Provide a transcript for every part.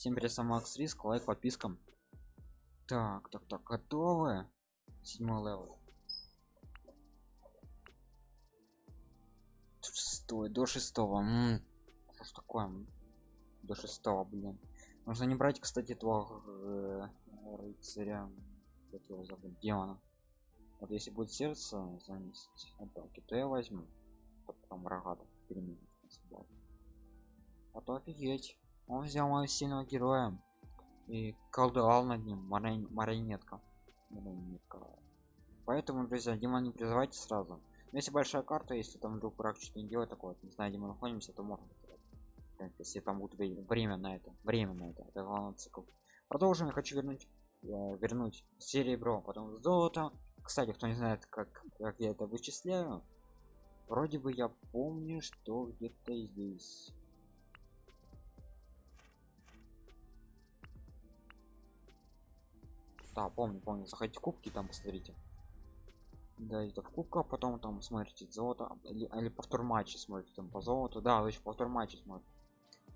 всем сам макс риск лайк подпискам. Так так так готовы? Седьмой левел. Шестой до шестого М, что ж такое? До шестого блин. Нужно не брать кстати этого э, рыцаря как его зовут демона. Вот если будет сердце заместить атаки то я возьму. Потом рогатых переменить а офигеть он взял моего сильного героя и колдовал над ним марин... марионетка. Поэтому друзья демон не призывайте сразу. Но если большая карта если там вдруг враг что-то не делает такое не знаю где мы находимся то можно если там будет время на это время на это это главный цикл. Продолжим я хочу вернуть э, вернуть серебро потом золото. Кстати кто не знает как как я это вычисляю вроде бы я помню что где-то здесь да помню помню. Заходите в кубки там посмотрите. Да это в кубках потом там смотрите золото или, или повтор матча смотрите там по золоту. Да еще повтор матча смотрите.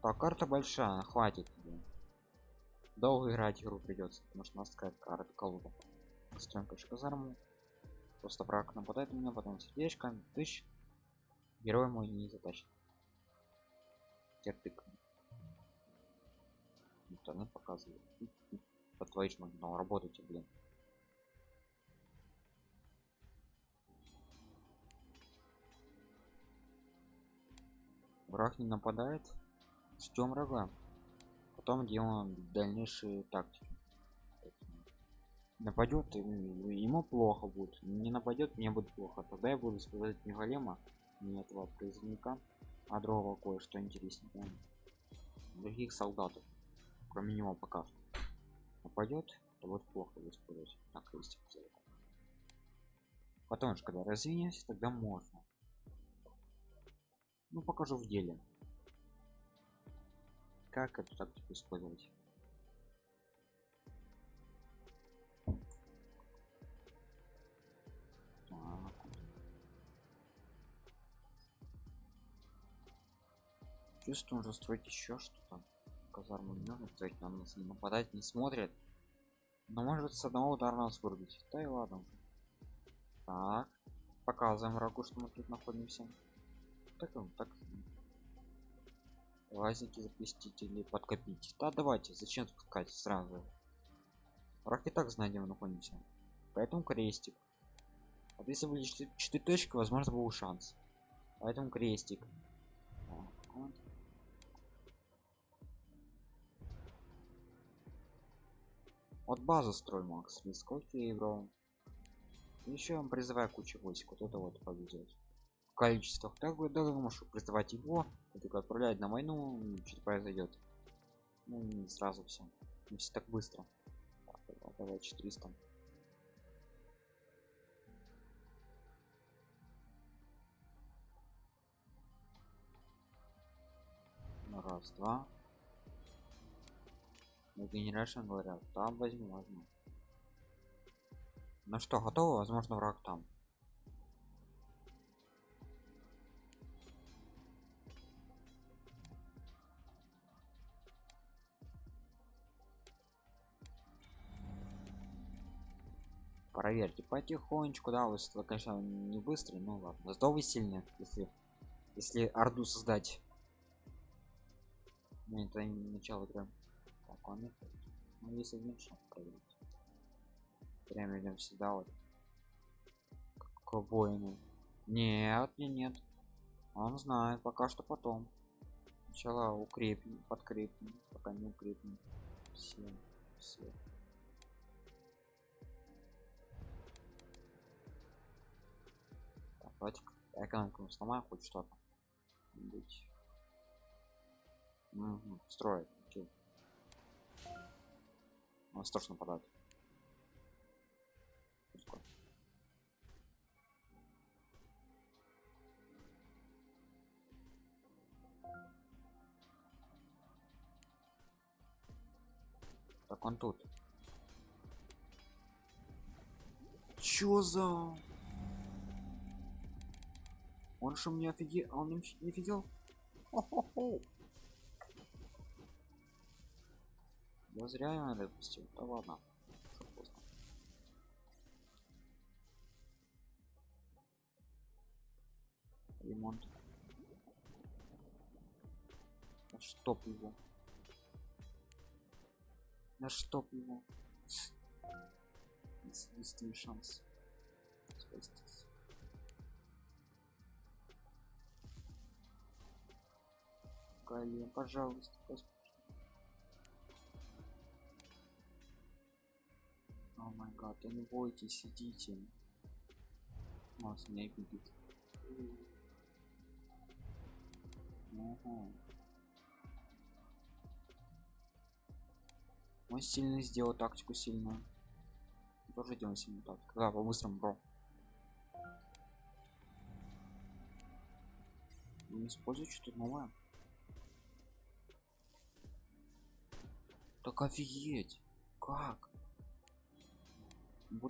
Так карта большая хватит долго играть игру придется потому что у нас такая карта колода. Короче казарму. Просто враг нападает на меня потом сердечко тысяч герой мой не затащит терпик интернет показывает по твоей но работайте блин. Враг не нападает ждем врага. Потом делаем дальнейшие тактики. Нападет ему плохо будет. Не нападет мне будет плохо. Тогда я буду сказать не голема не этого призывника а другого кое-что интереснее. Других солдатов кроме него пока что нападет то вот плохо использовать. На крестик потом же когда развинемся тогда можно. Ну покажу в деле. Как эту тактику использовать? Чувствую уже строить еще что-то казарму не нужно на нас не нападать не смотрят. Но может с одного удара нас вырубить. Да и ладно. Так. Показываем врагу что мы тут находимся. Так так. Лазите запустить или подкопить. Да давайте зачем спускать сразу? Враг и так знает где мы находимся. Поэтому крестик. Вот если были 4 точки возможно был шанс. Поэтому крестик вот. базу строй макс. Риск окей бро еще он призываю кучу войск вот это вот повезет количествах. Так бы даже можешь призывать его. Только отправлять на войну что произойдет ну не сразу все не все так быстро. Так, давай 400 ну, раз два на генерашн говорят там возьму возьму ну что готово? Возможно враг там. Проверьте потихонечку да вы конечно не быстрый ну ладно. Зато вы сильны если если орду создать. Ну, это начало игры так он ну, один шаг проверить. Прям идем сюда вот. К воину нет не нет. Он знает пока что потом. Сначала укрепим подкрепим пока не укрепим. Все все давайте экономику сломаем хоть что-то. Угу, строит окей. он страшно нападает так он тут чё за он что мне офиге... он не офигел? Я зря его допустил. Да ладно. Ремонт. Да чтоб его. Да чтоб его. Единственный шанс. Спастись. Пожалуйста, пожалуйста. О май гад, да не бойтесь, сидите. Вас не видит. Ого. Он сильно сделал тактику сильную. Тоже делаем сильную тактику. Да, по-быстрому, бро. Не используй что-то новое. Так офигеть! Как?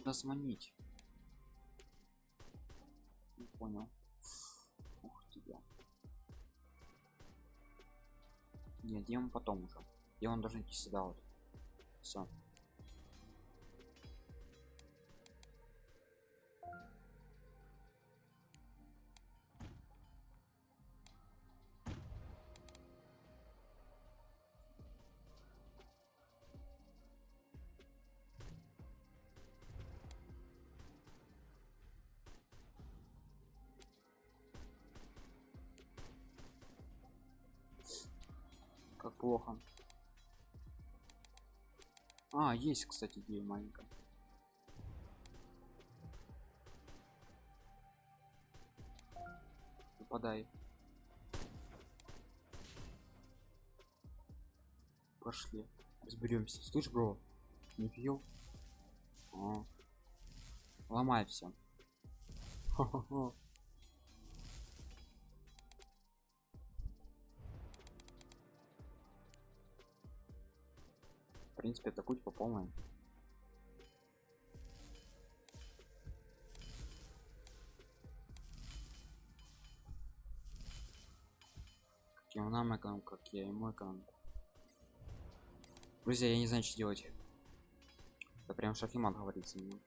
Нас манить. Не понял. Ух тебя. Нет, демон потом уже. Демон должен идти сюда вот. Все. А есть кстати идея маленькая. Попадай пошли. Разберемся. Слышь бро не а. ломай все в принципе атакуйте по полной. Как я нам экономку как я ему экономку друзья я не знаю что делать. Это прям шахимат говорится мне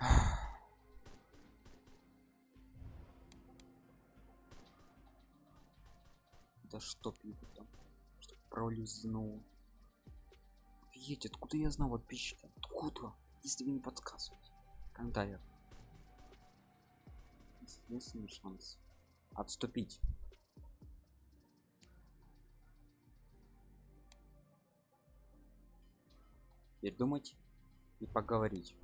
да что пьют там пролизнул офигеть откуда я знал подписчики откуда? Если вы не подсказываете. Комментариях единственный шанс отступить. Передумать и поговорить.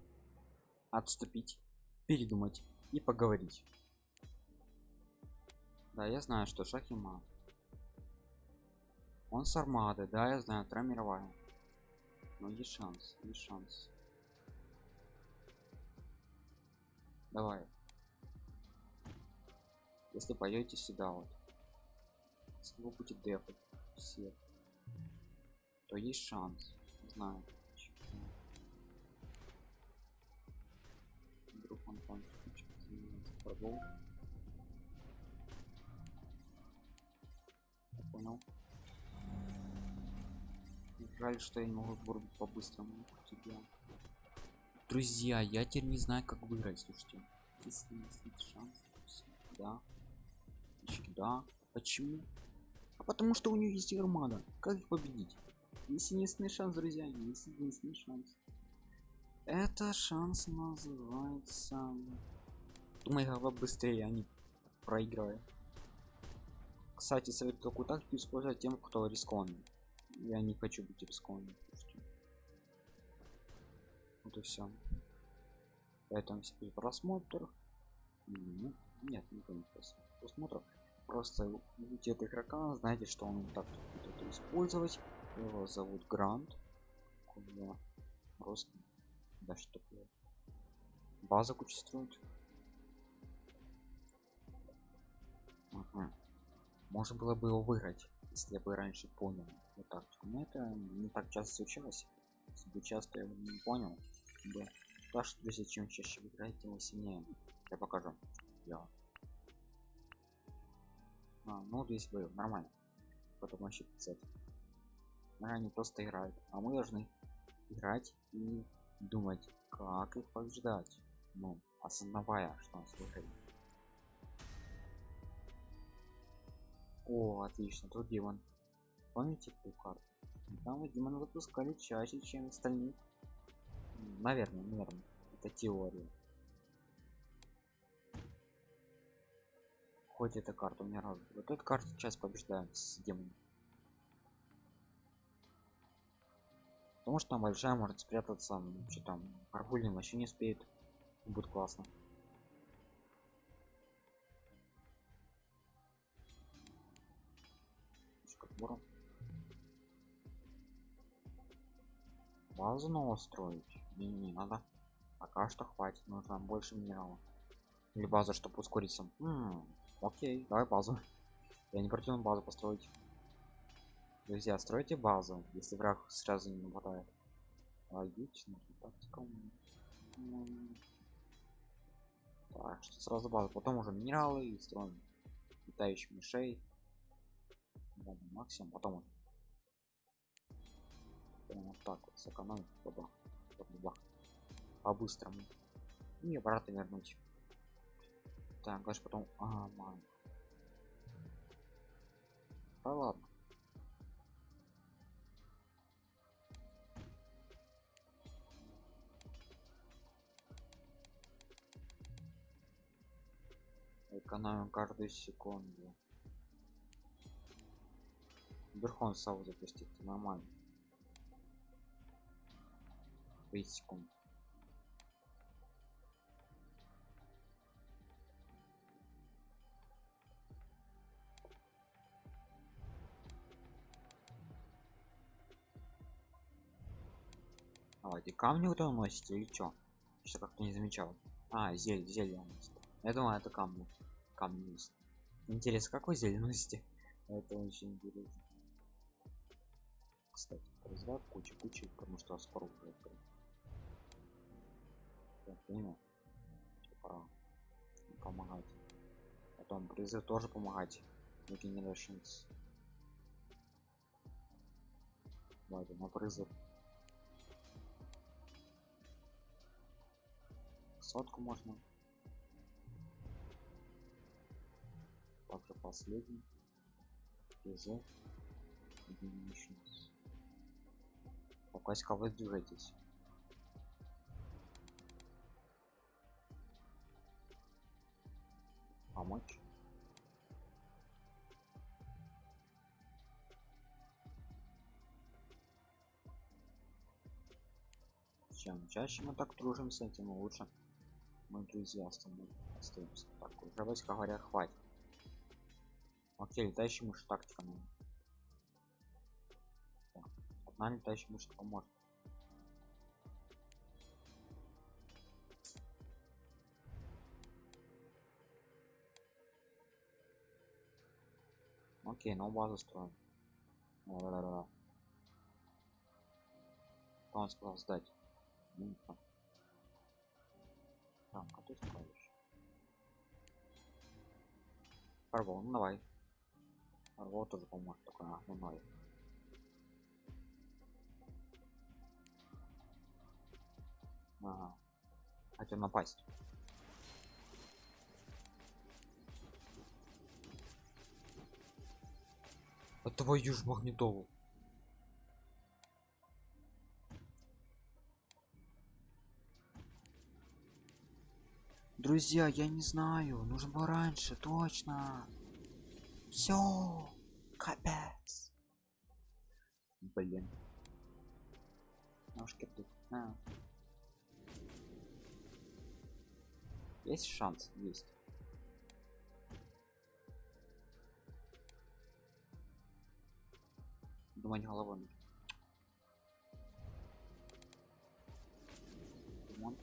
Отступить передумать и поговорить. Да я знаю что шах и мат он с армады, да, я знаю, вторая мировая. Но есть шанс, есть шанс. Давай. Если поедете сюда вот. Если вы будете дефать все, то есть шанс. Не знаю. Вдруг он там Понял. Жаль, что я не могу вырубить по-быстрому тебя. Друзья, я теперь не знаю, как выиграть, слушайте. Если есть шанс, да. Да. Почему? А потому что у нее есть армада. Как их победить? Есть единственный шанс, друзья. Есть единственный шанс. Это шанс называется... Думай, как быстрее они проигрывают. Кстати, советую такую тактику использовать тем, кто рискованный я не хочу быть рискованным вот и все поэтому себе просмотр ну, нет не просмотров. Просто видите этого игрока знаете что он так будет использовать. Его зовут грант. Просто да что такое база куча строит ага. можно было бы его выиграть если бы раньше понял вот так. Но это не так часто случалось. Если бы часто я не понял. Бы так что друзья чем чаще вы играете тем сильнее. Я покажу. Я. А, ну здесь был нормально. Потом вообще писать они просто играют а мы должны играть и думать как их побеждать. Ну осознавая что нас выиграет о отлично тут демон. Помните эту карту? Там мы демона выпускали чаще чем остальные наверное наверное это теория. Хоть эта карта у меня раз. Вот эта карта сейчас побеждаем с демоном потому что там большая может спрятаться что там арбульный вообще не успеет. Будет классно базу нового строить? Не, не надо. Пока что хватит нужно больше минералов. Или база чтобы ускориться М окей давай базу. Я не против базу построить. Друзья стройте базу если враг сразу не нападает. Логично так что сразу базу. Потом уже минералы и строим. Летающих мышей максимум потом уже прям вот так вот сэкономить бабах, бабах. по-быстрому и обратно вернуть так дальше потом а, ман. да ладно экономим каждую секунду верхон сау запустить нормально 30 секунд давайте камни вот он носит или что что как-то не замечал. А зель зелье носит я думаю это камни. Камни носит интересно какой зелень носите это очень интересно кстати разряд куча куча потому что скоро уже я понял. Пора помогать. Потом призыв тоже помогать. Regenerations давайте на призыв сотку можно. Также последний. Призыв regenerations пока вы движетесь. Помочь? Чем чаще мы так дружимся тем лучше мы друзья остаемся так уже говоря хватит. Окей летающий мышь тактика ну. Одна летающая мышка поможет Окей, ну базу строим. Да, да, да. Он сказал сдать. Там, а ты строишь? Фарбол, ну давай. Фарбол тоже поможет, такой основной. Ага. Хотел напасть. А твою ж магнитолу. Друзья, я не знаю, нужно было раньше, точно. Все, капец. Блин. Ножки тут. А. Есть шанс, есть. думать головой нужно. Ремонт.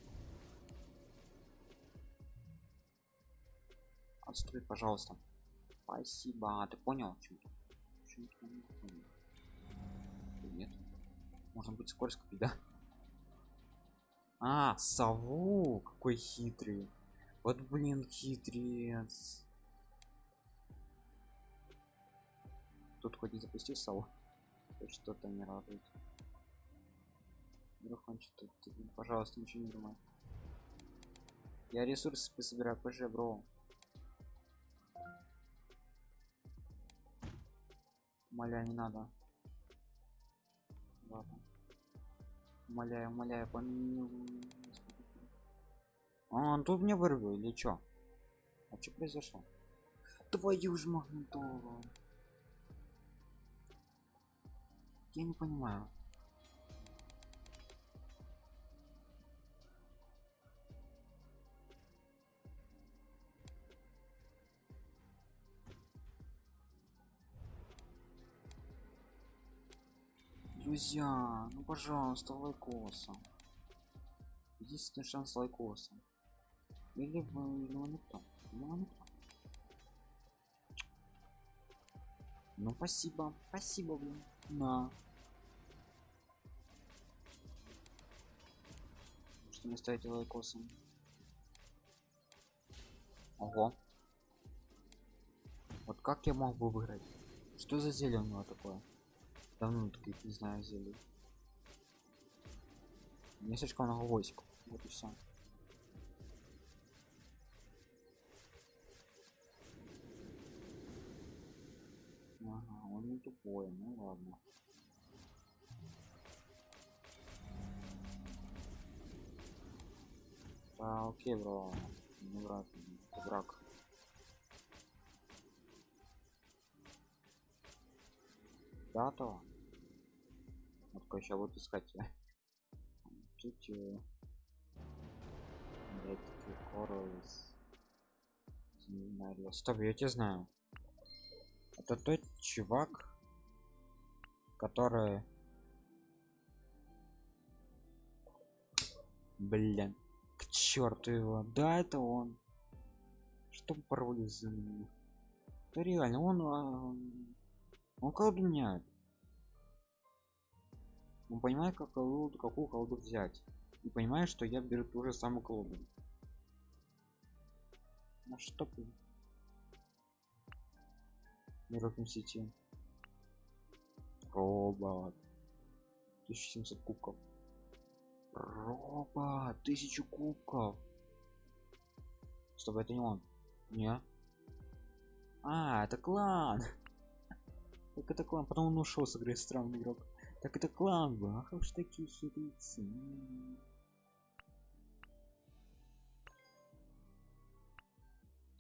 Отстой, пожалуйста. Спасибо. А, ты понял? Чем-то? Нет. Можно быть скользко, да? А, сову! Какой хитрый. Вот, блин, хитрец. тут хоть и запустил салон хоть что-то не радует вдруг он что-то пожалуйста ничего не думай я ресурсы пособираю позже бро Моля, не надо. Ладно. Умоляю, умоляю, помилуй. А, он тут мне вырвал или чё? А что произошло? Твою ж магнитолу. Я не понимаю. Друзья, ну пожалуйста, лайкоса. Единственный шанс лайкоса. Или вы, ну никто. Ну спасибо, спасибо, блин. На. Что не ставите лайкосом? Ого. Вот как я мог бы выиграть? Что за зелье у него такое? давно таких не знаю зелий мне слишком много войск вот и все он не тупой ну ладно. Да окей бро не враг враг. Да то. Вот сейчас вот искать. Чуть стоп я тебя знаю это тот чувак который блин к черту его. Да это он. Что пароль за это реально он а, он колдуняет он понимает как колоду какую колоду взять. И понимает что я беру ту же самую колоду. На что мирок сети. Робот. 1700 кубков. Робот 1000 кубков. Чтобы это не он. Не? А это клан. Так это клан. Потом он ушел с игры странный игрок. Так это клан. Был ах уж такие хитрицы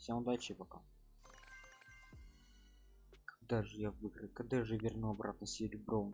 всем удачи пока когда же я выиграю когда же верну обратно серебро